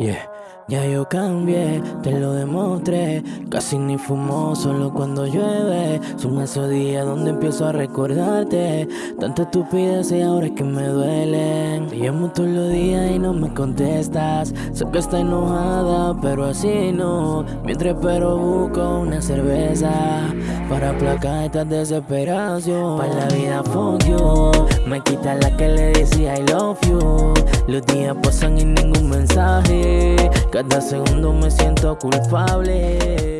Yeah. Ya yo cambié, te lo demostré. Casi ni fumo, solo cuando llueve. Son esos días donde empiezo a recordarte. Tanta estupidez y ahora es que me duelen. Te llamo todos los días y no me contestas. Sé que está enojada, pero así no. Mientras pero busco una cerveza. Para aplacar esta desesperación. Para la vida, fuck you. Me quita la que le decía I love you. Los días pasan y ningún mensaje. Cada segundo me siento culpable.